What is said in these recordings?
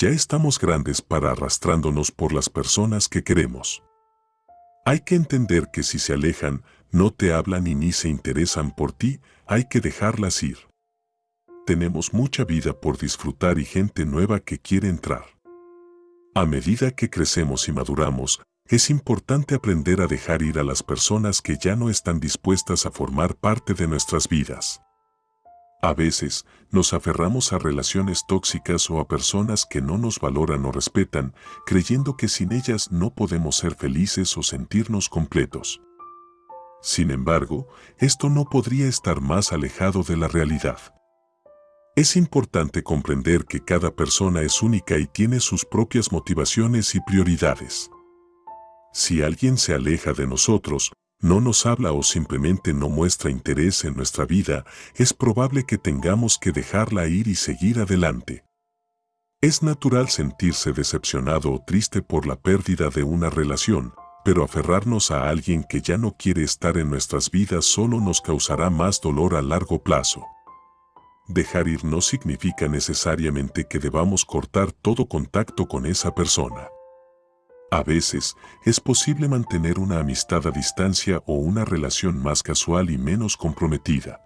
ya estamos grandes para arrastrándonos por las personas que queremos. Hay que entender que si se alejan, no te hablan y ni se interesan por ti, hay que dejarlas ir. Tenemos mucha vida por disfrutar y gente nueva que quiere entrar. A medida que crecemos y maduramos, es importante aprender a dejar ir a las personas que ya no están dispuestas a formar parte de nuestras vidas. A veces, nos aferramos a relaciones tóxicas o a personas que no nos valoran o respetan, creyendo que sin ellas no podemos ser felices o sentirnos completos. Sin embargo, esto no podría estar más alejado de la realidad. Es importante comprender que cada persona es única y tiene sus propias motivaciones y prioridades. Si alguien se aleja de nosotros, no nos habla o simplemente no muestra interés en nuestra vida, es probable que tengamos que dejarla ir y seguir adelante. Es natural sentirse decepcionado o triste por la pérdida de una relación, pero aferrarnos a alguien que ya no quiere estar en nuestras vidas solo nos causará más dolor a largo plazo. Dejar ir no significa necesariamente que debamos cortar todo contacto con esa persona. A veces, es posible mantener una amistad a distancia o una relación más casual y menos comprometida.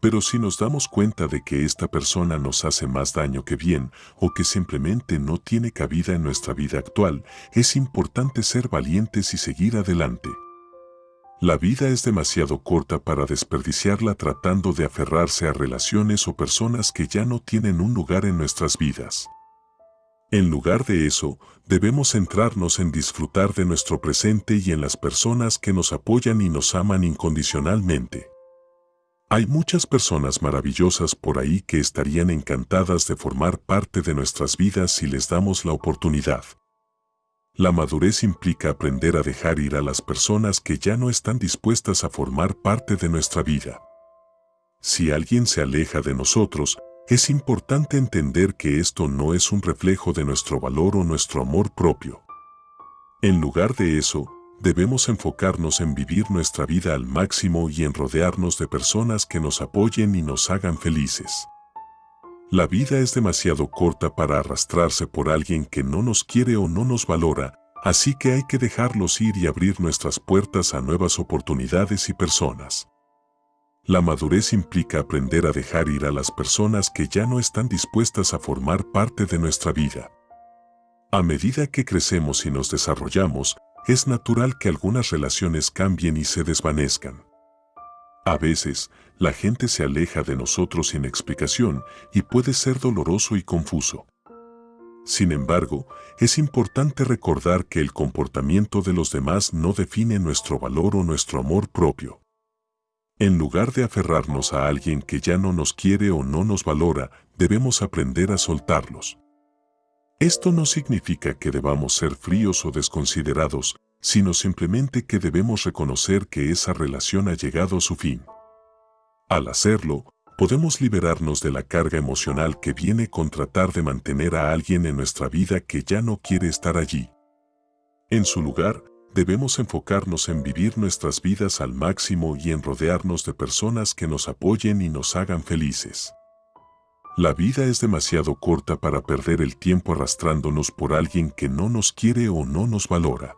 Pero si nos damos cuenta de que esta persona nos hace más daño que bien o que simplemente no tiene cabida en nuestra vida actual, es importante ser valientes y seguir adelante. La vida es demasiado corta para desperdiciarla tratando de aferrarse a relaciones o personas que ya no tienen un lugar en nuestras vidas. En lugar de eso, debemos centrarnos en disfrutar de nuestro presente y en las personas que nos apoyan y nos aman incondicionalmente. Hay muchas personas maravillosas por ahí que estarían encantadas de formar parte de nuestras vidas si les damos la oportunidad. La madurez implica aprender a dejar ir a las personas que ya no están dispuestas a formar parte de nuestra vida. Si alguien se aleja de nosotros, es importante entender que esto no es un reflejo de nuestro valor o nuestro amor propio. En lugar de eso, debemos enfocarnos en vivir nuestra vida al máximo y en rodearnos de personas que nos apoyen y nos hagan felices. La vida es demasiado corta para arrastrarse por alguien que no nos quiere o no nos valora, así que hay que dejarlos ir y abrir nuestras puertas a nuevas oportunidades y personas. La madurez implica aprender a dejar ir a las personas que ya no están dispuestas a formar parte de nuestra vida. A medida que crecemos y nos desarrollamos, es natural que algunas relaciones cambien y se desvanezcan. A veces, la gente se aleja de nosotros sin explicación y puede ser doloroso y confuso. Sin embargo, es importante recordar que el comportamiento de los demás no define nuestro valor o nuestro amor propio. En lugar de aferrarnos a alguien que ya no nos quiere o no nos valora, debemos aprender a soltarlos. Esto no significa que debamos ser fríos o desconsiderados, sino simplemente que debemos reconocer que esa relación ha llegado a su fin. Al hacerlo, podemos liberarnos de la carga emocional que viene con tratar de mantener a alguien en nuestra vida que ya no quiere estar allí. En su lugar, debemos enfocarnos en vivir nuestras vidas al máximo y en rodearnos de personas que nos apoyen y nos hagan felices. La vida es demasiado corta para perder el tiempo arrastrándonos por alguien que no nos quiere o no nos valora.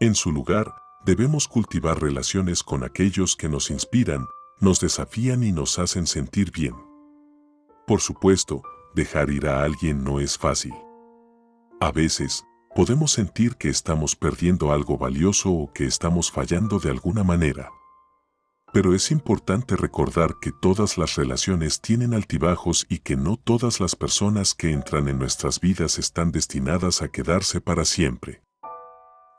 En su lugar, debemos cultivar relaciones con aquellos que nos inspiran, nos desafían y nos hacen sentir bien. Por supuesto, dejar ir a alguien no es fácil. A veces, podemos sentir que estamos perdiendo algo valioso o que estamos fallando de alguna manera. Pero es importante recordar que todas las relaciones tienen altibajos y que no todas las personas que entran en nuestras vidas están destinadas a quedarse para siempre.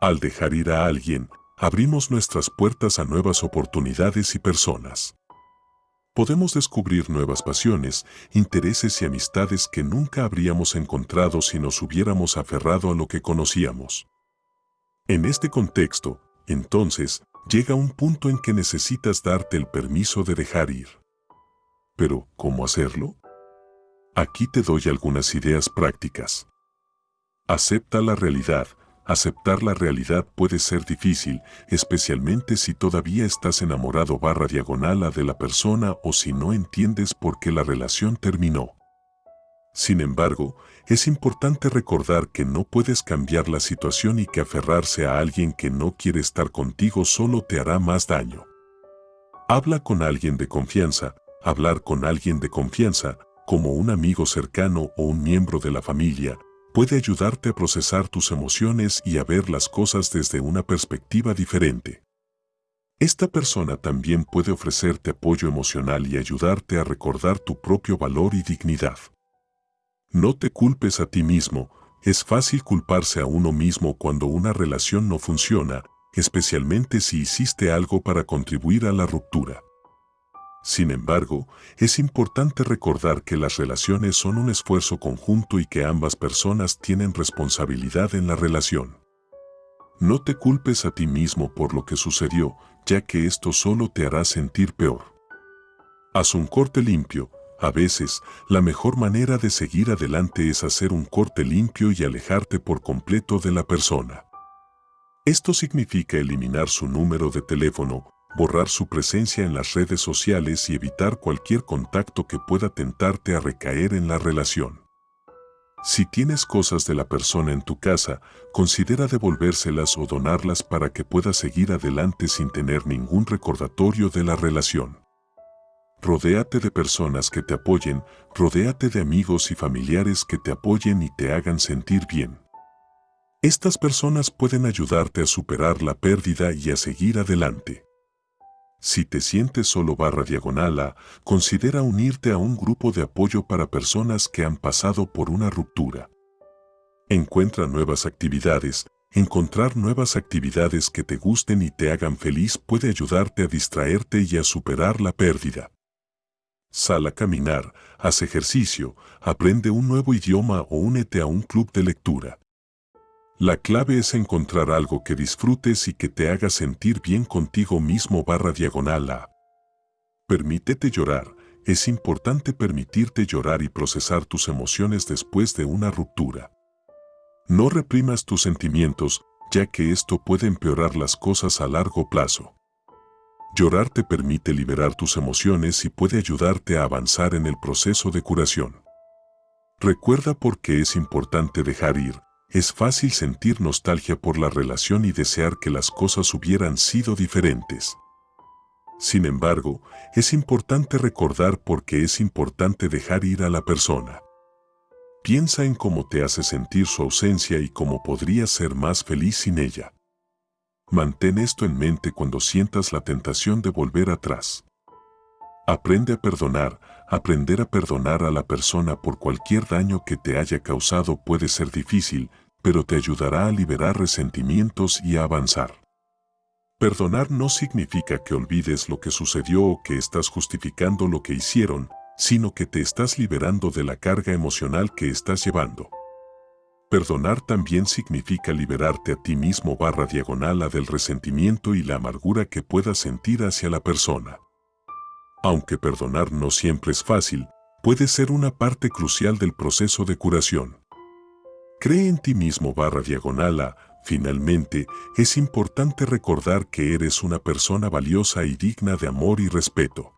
Al dejar ir a alguien, abrimos nuestras puertas a nuevas oportunidades y personas podemos descubrir nuevas pasiones, intereses y amistades que nunca habríamos encontrado si nos hubiéramos aferrado a lo que conocíamos. En este contexto, entonces, llega un punto en que necesitas darte el permiso de dejar ir. Pero, ¿cómo hacerlo? Aquí te doy algunas ideas prácticas. Acepta la realidad, Aceptar la realidad puede ser difícil, especialmente si todavía estás enamorado barra diagonal a de la persona o si no entiendes por qué la relación terminó. Sin embargo, es importante recordar que no puedes cambiar la situación y que aferrarse a alguien que no quiere estar contigo solo te hará más daño. Habla con alguien de confianza, hablar con alguien de confianza, como un amigo cercano o un miembro de la familia, puede ayudarte a procesar tus emociones y a ver las cosas desde una perspectiva diferente. Esta persona también puede ofrecerte apoyo emocional y ayudarte a recordar tu propio valor y dignidad. No te culpes a ti mismo, es fácil culparse a uno mismo cuando una relación no funciona, especialmente si hiciste algo para contribuir a la ruptura. Sin embargo, es importante recordar que las relaciones son un esfuerzo conjunto y que ambas personas tienen responsabilidad en la relación. No te culpes a ti mismo por lo que sucedió, ya que esto solo te hará sentir peor. Haz un corte limpio. A veces, la mejor manera de seguir adelante es hacer un corte limpio y alejarte por completo de la persona. Esto significa eliminar su número de teléfono, borrar su presencia en las redes sociales y evitar cualquier contacto que pueda tentarte a recaer en la relación. Si tienes cosas de la persona en tu casa, considera devolvérselas o donarlas para que puedas seguir adelante sin tener ningún recordatorio de la relación. Rodéate de personas que te apoyen, rodéate de amigos y familiares que te apoyen y te hagan sentir bien. Estas personas pueden ayudarte a superar la pérdida y a seguir adelante. Si te sientes solo barra diagonal A, considera unirte a un grupo de apoyo para personas que han pasado por una ruptura. Encuentra nuevas actividades. Encontrar nuevas actividades que te gusten y te hagan feliz puede ayudarte a distraerte y a superar la pérdida. Sal a caminar, haz ejercicio, aprende un nuevo idioma o únete a un club de lectura. La clave es encontrar algo que disfrutes y que te haga sentir bien contigo mismo barra diagonal a. Permítete llorar. Es importante permitirte llorar y procesar tus emociones después de una ruptura. No reprimas tus sentimientos, ya que esto puede empeorar las cosas a largo plazo. Llorar te permite liberar tus emociones y puede ayudarte a avanzar en el proceso de curación. Recuerda por qué es importante dejar ir, es fácil sentir nostalgia por la relación y desear que las cosas hubieran sido diferentes. Sin embargo, es importante recordar por qué es importante dejar ir a la persona. Piensa en cómo te hace sentir su ausencia y cómo podrías ser más feliz sin ella. Mantén esto en mente cuando sientas la tentación de volver atrás. Aprende a perdonar, aprender a perdonar a la persona por cualquier daño que te haya causado puede ser difícil, pero te ayudará a liberar resentimientos y a avanzar. Perdonar no significa que olvides lo que sucedió o que estás justificando lo que hicieron, sino que te estás liberando de la carga emocional que estás llevando. Perdonar también significa liberarte a ti mismo barra diagonal a del resentimiento y la amargura que puedas sentir hacia la persona. Aunque perdonar no siempre es fácil, puede ser una parte crucial del proceso de curación. Cree en ti mismo barra diagonal a, finalmente, es importante recordar que eres una persona valiosa y digna de amor y respeto.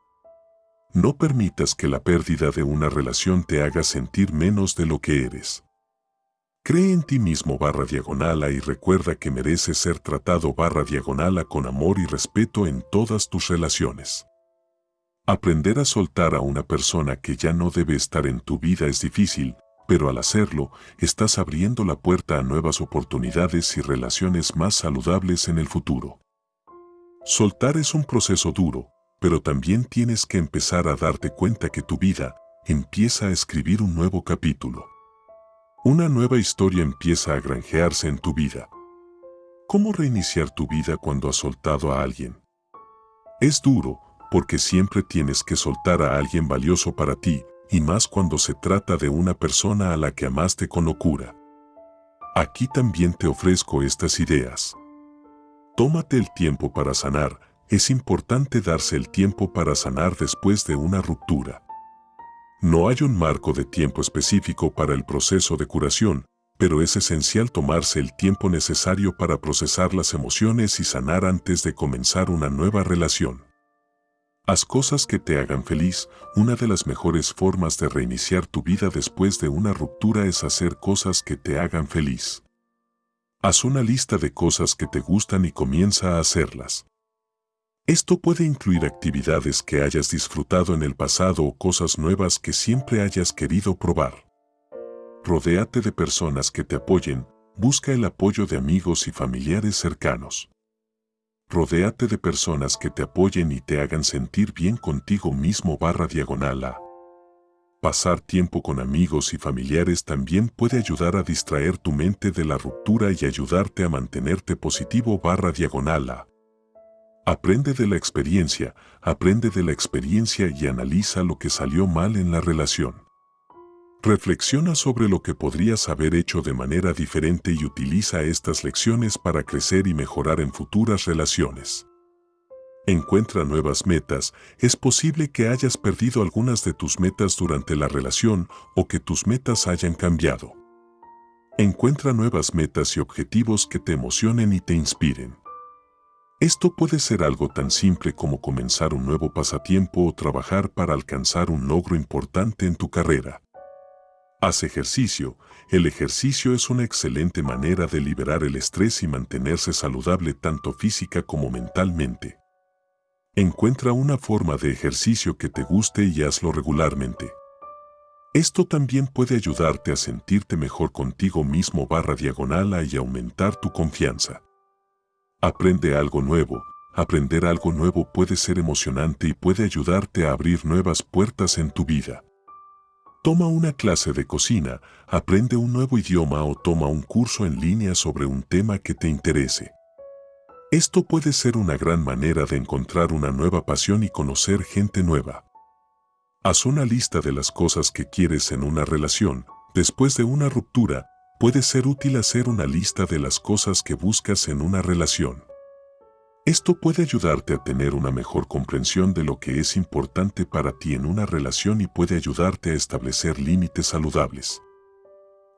No permitas que la pérdida de una relación te haga sentir menos de lo que eres. Cree en ti mismo barra diagonal y recuerda que mereces ser tratado barra diagonal con amor y respeto en todas tus relaciones. Aprender a soltar a una persona que ya no debe estar en tu vida es difícil, pero al hacerlo, estás abriendo la puerta a nuevas oportunidades y relaciones más saludables en el futuro. Soltar es un proceso duro, pero también tienes que empezar a darte cuenta que tu vida empieza a escribir un nuevo capítulo. Una nueva historia empieza a granjearse en tu vida. ¿Cómo reiniciar tu vida cuando has soltado a alguien? Es duro, porque siempre tienes que soltar a alguien valioso para ti, y más cuando se trata de una persona a la que amaste con locura. Aquí también te ofrezco estas ideas. Tómate el tiempo para sanar, es importante darse el tiempo para sanar después de una ruptura. No hay un marco de tiempo específico para el proceso de curación, pero es esencial tomarse el tiempo necesario para procesar las emociones y sanar antes de comenzar una nueva relación. Haz cosas que te hagan feliz. Una de las mejores formas de reiniciar tu vida después de una ruptura es hacer cosas que te hagan feliz. Haz una lista de cosas que te gustan y comienza a hacerlas. Esto puede incluir actividades que hayas disfrutado en el pasado o cosas nuevas que siempre hayas querido probar. Rodéate de personas que te apoyen, busca el apoyo de amigos y familiares cercanos. Rodéate de personas que te apoyen y te hagan sentir bien contigo mismo barra diagonal a. Pasar tiempo con amigos y familiares también puede ayudar a distraer tu mente de la ruptura y ayudarte a mantenerte positivo barra diagonal a. Aprende de la experiencia, aprende de la experiencia y analiza lo que salió mal en la relación. Reflexiona sobre lo que podrías haber hecho de manera diferente y utiliza estas lecciones para crecer y mejorar en futuras relaciones. Encuentra nuevas metas. Es posible que hayas perdido algunas de tus metas durante la relación o que tus metas hayan cambiado. Encuentra nuevas metas y objetivos que te emocionen y te inspiren. Esto puede ser algo tan simple como comenzar un nuevo pasatiempo o trabajar para alcanzar un logro importante en tu carrera. Haz ejercicio. El ejercicio es una excelente manera de liberar el estrés y mantenerse saludable tanto física como mentalmente. Encuentra una forma de ejercicio que te guste y hazlo regularmente. Esto también puede ayudarte a sentirte mejor contigo mismo barra diagonal y aumentar tu confianza. Aprende algo nuevo. Aprender algo nuevo puede ser emocionante y puede ayudarte a abrir nuevas puertas en tu vida. Toma una clase de cocina, aprende un nuevo idioma o toma un curso en línea sobre un tema que te interese. Esto puede ser una gran manera de encontrar una nueva pasión y conocer gente nueva. Haz una lista de las cosas que quieres en una relación. Después de una ruptura, puede ser útil hacer una lista de las cosas que buscas en una relación. Esto puede ayudarte a tener una mejor comprensión de lo que es importante para ti en una relación y puede ayudarte a establecer límites saludables.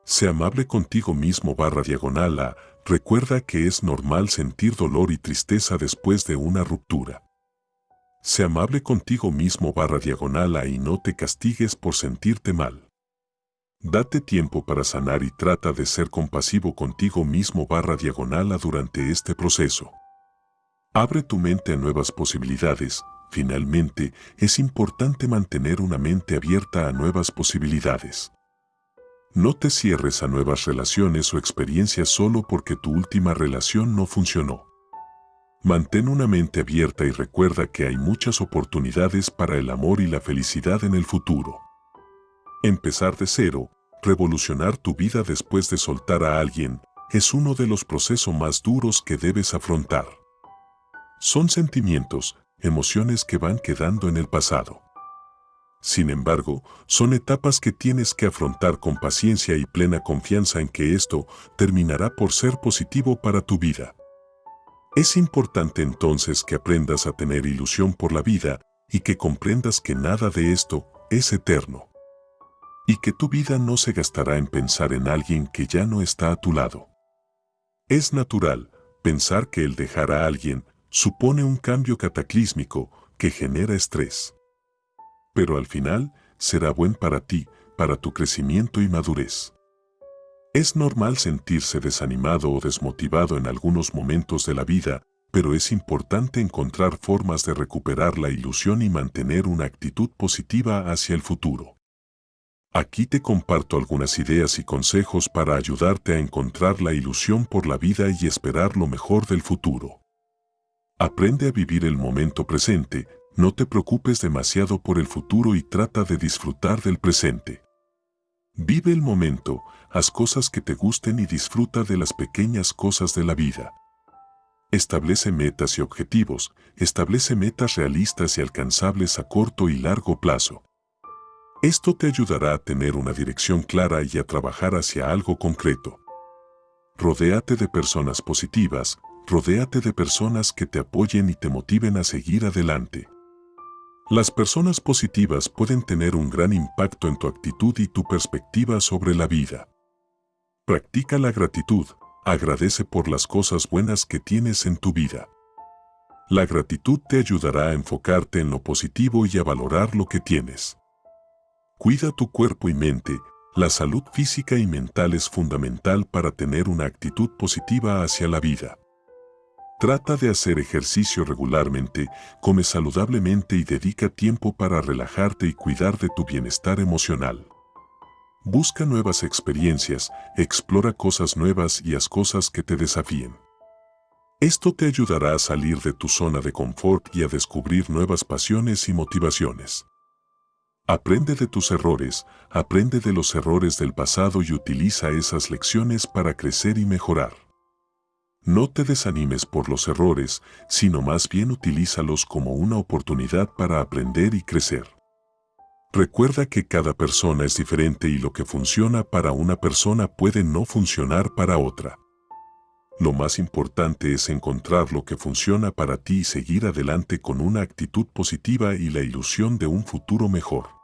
Sé amable contigo mismo barra diagonal a, recuerda que es normal sentir dolor y tristeza después de una ruptura. Sé amable contigo mismo barra diagonal a y no te castigues por sentirte mal. Date tiempo para sanar y trata de ser compasivo contigo mismo barra diagonal durante este proceso. Abre tu mente a nuevas posibilidades. Finalmente, es importante mantener una mente abierta a nuevas posibilidades. No te cierres a nuevas relaciones o experiencias solo porque tu última relación no funcionó. Mantén una mente abierta y recuerda que hay muchas oportunidades para el amor y la felicidad en el futuro. Empezar de cero, revolucionar tu vida después de soltar a alguien, es uno de los procesos más duros que debes afrontar. Son sentimientos, emociones que van quedando en el pasado. Sin embargo, son etapas que tienes que afrontar con paciencia y plena confianza en que esto terminará por ser positivo para tu vida. Es importante entonces que aprendas a tener ilusión por la vida y que comprendas que nada de esto es eterno y que tu vida no se gastará en pensar en alguien que ya no está a tu lado. Es natural pensar que el dejar a alguien supone un cambio cataclísmico que genera estrés. Pero al final será buen para ti, para tu crecimiento y madurez. Es normal sentirse desanimado o desmotivado en algunos momentos de la vida, pero es importante encontrar formas de recuperar la ilusión y mantener una actitud positiva hacia el futuro. Aquí te comparto algunas ideas y consejos para ayudarte a encontrar la ilusión por la vida y esperar lo mejor del futuro. Aprende a vivir el momento presente, no te preocupes demasiado por el futuro y trata de disfrutar del presente. Vive el momento, haz cosas que te gusten y disfruta de las pequeñas cosas de la vida. Establece metas y objetivos, establece metas realistas y alcanzables a corto y largo plazo. Esto te ayudará a tener una dirección clara y a trabajar hacia algo concreto. Rodéate de personas positivas, rodéate de personas que te apoyen y te motiven a seguir adelante. Las personas positivas pueden tener un gran impacto en tu actitud y tu perspectiva sobre la vida. Practica la gratitud, agradece por las cosas buenas que tienes en tu vida. La gratitud te ayudará a enfocarte en lo positivo y a valorar lo que tienes. Cuida tu cuerpo y mente. La salud física y mental es fundamental para tener una actitud positiva hacia la vida. Trata de hacer ejercicio regularmente, come saludablemente y dedica tiempo para relajarte y cuidar de tu bienestar emocional. Busca nuevas experiencias, explora cosas nuevas y haz cosas que te desafíen. Esto te ayudará a salir de tu zona de confort y a descubrir nuevas pasiones y motivaciones. Aprende de tus errores, aprende de los errores del pasado y utiliza esas lecciones para crecer y mejorar. No te desanimes por los errores, sino más bien utilízalos como una oportunidad para aprender y crecer. Recuerda que cada persona es diferente y lo que funciona para una persona puede no funcionar para otra. Lo más importante es encontrar lo que funciona para ti y seguir adelante con una actitud positiva y la ilusión de un futuro mejor.